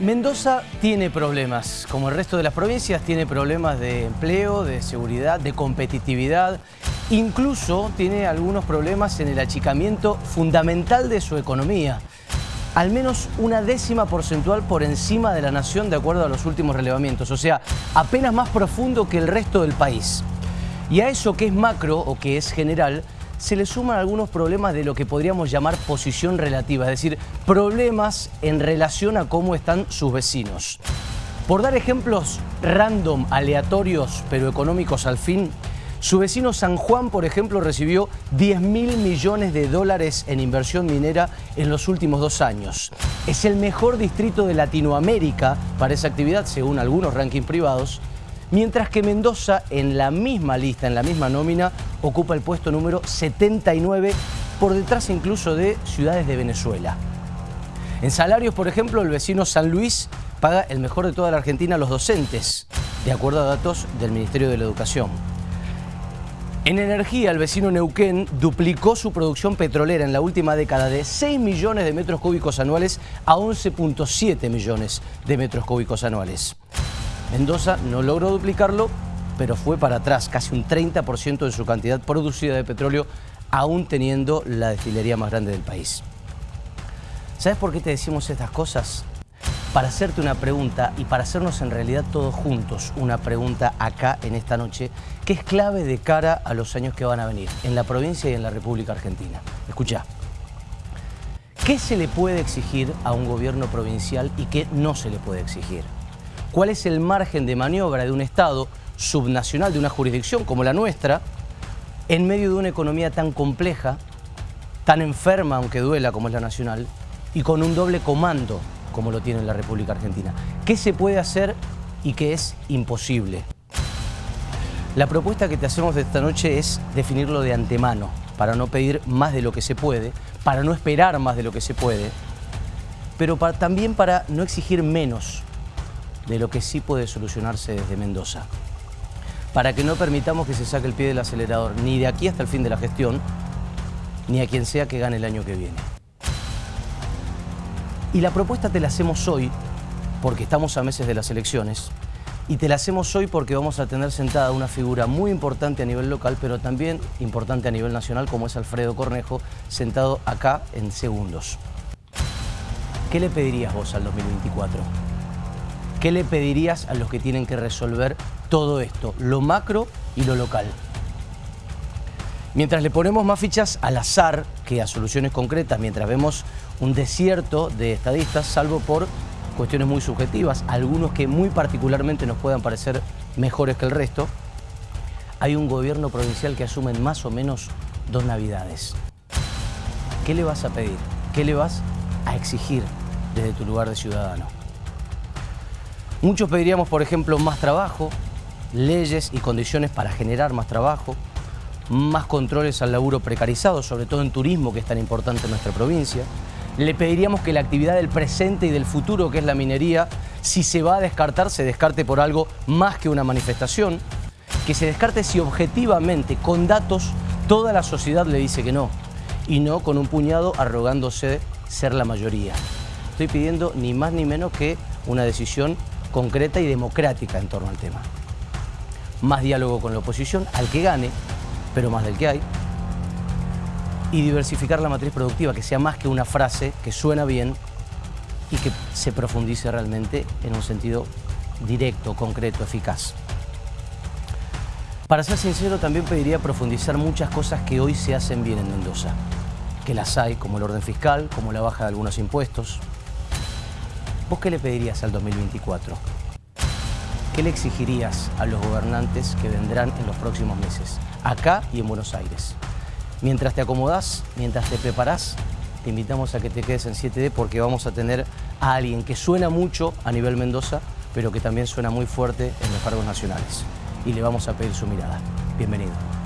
Mendoza tiene problemas, como el resto de las provincias, tiene problemas de empleo, de seguridad, de competitividad. Incluso tiene algunos problemas en el achicamiento fundamental de su economía. Al menos una décima porcentual por encima de la nación de acuerdo a los últimos relevamientos. O sea, apenas más profundo que el resto del país. Y a eso que es macro o que es general, se le suman algunos problemas de lo que podríamos llamar posición relativa, es decir, problemas en relación a cómo están sus vecinos. Por dar ejemplos random, aleatorios, pero económicos al fin, su vecino San Juan, por ejemplo, recibió 10 mil millones de dólares en inversión minera en los últimos dos años. Es el mejor distrito de Latinoamérica para esa actividad, según algunos rankings privados, mientras que Mendoza, en la misma lista, en la misma nómina, ocupa el puesto número 79, por detrás incluso de ciudades de Venezuela. En salarios, por ejemplo, el vecino San Luis paga el mejor de toda la Argentina a los docentes, de acuerdo a datos del Ministerio de la Educación. En energía, el vecino Neuquén duplicó su producción petrolera en la última década de 6 millones de metros cúbicos anuales a 11.7 millones de metros cúbicos anuales. Mendoza no logró duplicarlo, pero fue para atrás, casi un 30% de su cantidad producida de petróleo, aún teniendo la destilería más grande del país. ¿Sabes por qué te decimos estas cosas? Para hacerte una pregunta y para hacernos en realidad todos juntos una pregunta acá en esta noche que es clave de cara a los años que van a venir en la provincia y en la República Argentina. Escucha, ¿qué se le puede exigir a un gobierno provincial y qué no se le puede exigir? Cuál es el margen de maniobra de un Estado subnacional, de una jurisdicción como la nuestra, en medio de una economía tan compleja, tan enferma, aunque duela como es la nacional, y con un doble comando como lo tiene la República Argentina. ¿Qué se puede hacer y qué es imposible? La propuesta que te hacemos de esta noche es definirlo de antemano, para no pedir más de lo que se puede, para no esperar más de lo que se puede, pero también para no exigir menos de lo que sí puede solucionarse desde Mendoza. Para que no permitamos que se saque el pie del acelerador ni de aquí hasta el fin de la gestión, ni a quien sea que gane el año que viene. Y la propuesta te la hacemos hoy, porque estamos a meses de las elecciones, y te la hacemos hoy porque vamos a tener sentada una figura muy importante a nivel local, pero también importante a nivel nacional, como es Alfredo Cornejo, sentado acá en segundos. ¿Qué le pedirías vos al 2024? ¿Qué le pedirías a los que tienen que resolver todo esto, lo macro y lo local? Mientras le ponemos más fichas al azar que a soluciones concretas, mientras vemos un desierto de estadistas, salvo por cuestiones muy subjetivas, algunos que muy particularmente nos puedan parecer mejores que el resto, hay un gobierno provincial que asume más o menos dos navidades. ¿Qué le vas a pedir? ¿Qué le vas a exigir desde tu lugar de ciudadano? Muchos pediríamos, por ejemplo, más trabajo, leyes y condiciones para generar más trabajo, más controles al laburo precarizado, sobre todo en turismo, que es tan importante en nuestra provincia. Le pediríamos que la actividad del presente y del futuro, que es la minería, si se va a descartar, se descarte por algo más que una manifestación, que se descarte si objetivamente, con datos, toda la sociedad le dice que no, y no con un puñado arrogándose ser la mayoría. Estoy pidiendo ni más ni menos que una decisión concreta y democrática en torno al tema. Más diálogo con la oposición, al que gane, pero más del que hay. Y diversificar la matriz productiva, que sea más que una frase que suena bien y que se profundice realmente en un sentido directo, concreto, eficaz. Para ser sincero, también pediría profundizar muchas cosas que hoy se hacen bien en Mendoza, que las hay, como el orden fiscal, como la baja de algunos impuestos, ¿Vos qué le pedirías al 2024? ¿Qué le exigirías a los gobernantes que vendrán en los próximos meses, acá y en Buenos Aires? Mientras te acomodás, mientras te preparás, te invitamos a que te quedes en 7D porque vamos a tener a alguien que suena mucho a nivel Mendoza, pero que también suena muy fuerte en los cargos nacionales. Y le vamos a pedir su mirada. Bienvenido.